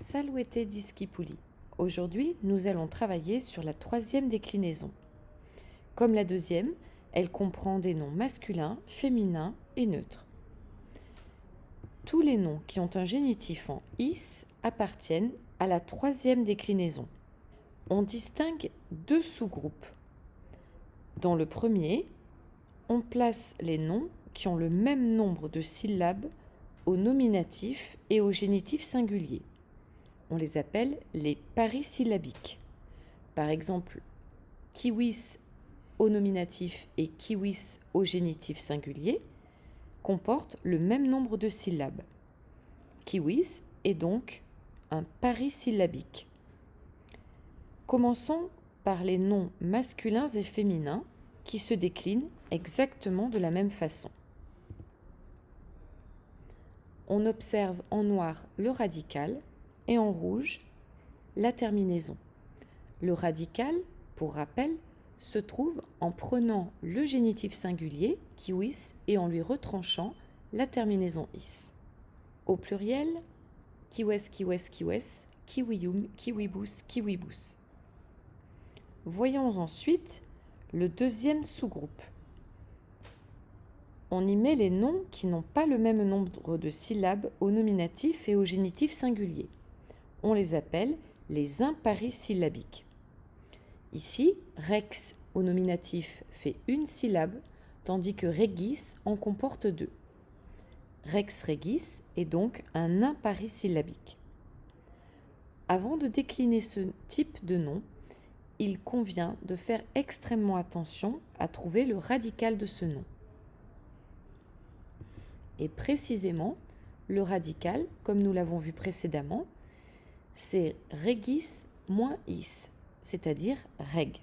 Saluete discipuli. Aujourd'hui, nous allons travailler sur la troisième déclinaison. Comme la deuxième, elle comprend des noms masculins, féminins et neutres. Tous les noms qui ont un génitif en is appartiennent à la troisième déclinaison. On distingue deux sous-groupes. Dans le premier, on place les noms qui ont le même nombre de syllabes au nominatif et au génitif singulier. On les appelle les parisyllabiques. Par exemple, kiwis au nominatif et kiwis au génitif singulier comportent le même nombre de syllabes. Kiwis est donc un parisyllabique. Commençons par les noms masculins et féminins qui se déclinent exactement de la même façon. On observe en noir le radical et en rouge la terminaison. Le radical, pour rappel, se trouve en prenant le génitif singulier, kiwis, et en lui retranchant la terminaison is. Au pluriel, kiwes, kiwes, kiwes, kiwium, kiwibus, kiwibus. Voyons ensuite le deuxième sous-groupe. On y met les noms qui n'ont pas le même nombre de syllabes au nominatif et au génitif singulier. On les appelle les imparisyllabiques. Ici, rex au nominatif fait une syllabe, tandis que regis en comporte deux. Rex regis est donc un imparisyllabique. Avant de décliner ce type de nom, il convient de faire extrêmement attention à trouver le radical de ce nom. Et précisément, le radical, comme nous l'avons vu précédemment, c'est regis moins is c'est-à-dire reg.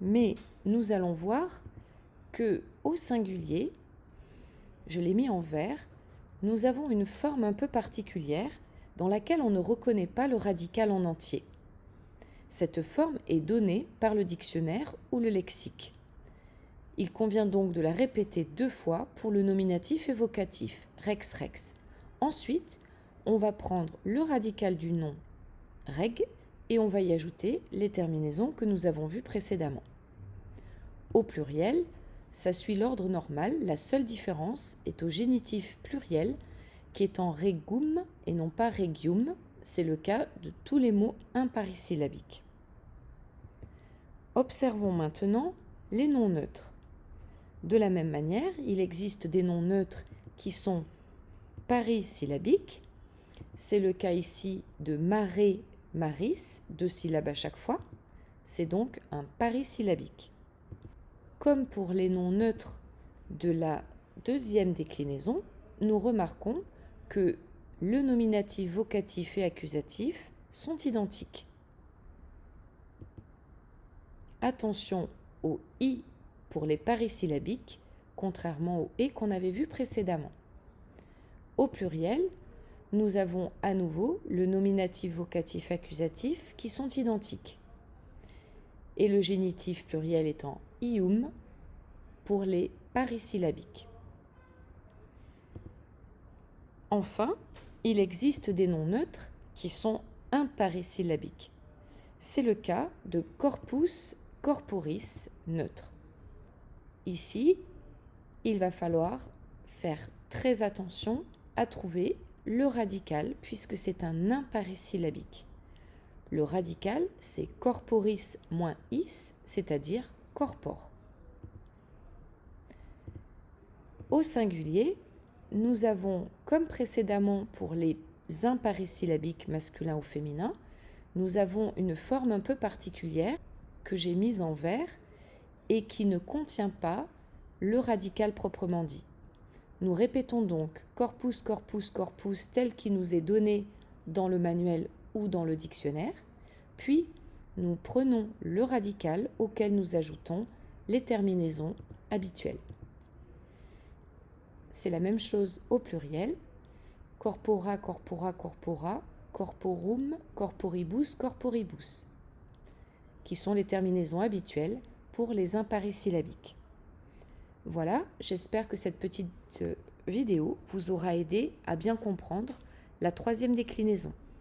Mais nous allons voir que au singulier, je l'ai mis en vert, nous avons une forme un peu particulière dans laquelle on ne reconnaît pas le radical en entier. Cette forme est donnée par le dictionnaire ou le lexique. Il convient donc de la répéter deux fois pour le nominatif et vocatif, rex rex. Ensuite, on va prendre le radical du nom reg et on va y ajouter les terminaisons que nous avons vues précédemment. Au pluriel, ça suit l'ordre normal, la seule différence est au génitif pluriel qui est en regum et non pas regium, c'est le cas de tous les mots imparisyllabiques. Observons maintenant les noms neutres. De la même manière, il existe des noms neutres qui sont parisyllabiques. C'est le cas ici de marée Maris, deux syllabes à chaque fois, c'est donc un parisyllabique. Comme pour les noms neutres de la deuxième déclinaison, nous remarquons que le nominatif vocatif et accusatif sont identiques. Attention au i pour les parisyllabiques, contrairement au et qu'on avait vu précédemment. Au pluriel, nous avons à nouveau le nominatif vocatif accusatif qui sont identiques. Et le génitif pluriel étant ium pour les parisyllabiques. Enfin, il existe des noms neutres qui sont imparisyllabiques. C'est le cas de corpus corporis neutre. Ici, il va falloir faire très attention à trouver le radical puisque c'est un imparisyllabique. Le radical, c'est corporis moins is, c'est-à-dire corpore. Au singulier, nous avons, comme précédemment pour les imparisyllabiques masculins ou féminins, nous avons une forme un peu particulière que j'ai mise en vert et qui ne contient pas le radical proprement dit. Nous répétons donc corpus, corpus, corpus tel qu'il nous est donné dans le manuel ou dans le dictionnaire, puis nous prenons le radical auquel nous ajoutons les terminaisons habituelles. C'est la même chose au pluriel. Corpora, corpora, corpora, corporum, corporibus, corporibus, qui sont les terminaisons habituelles pour les imparisyllabiques. Voilà, j'espère que cette petite euh, vidéo vous aura aidé à bien comprendre la troisième déclinaison.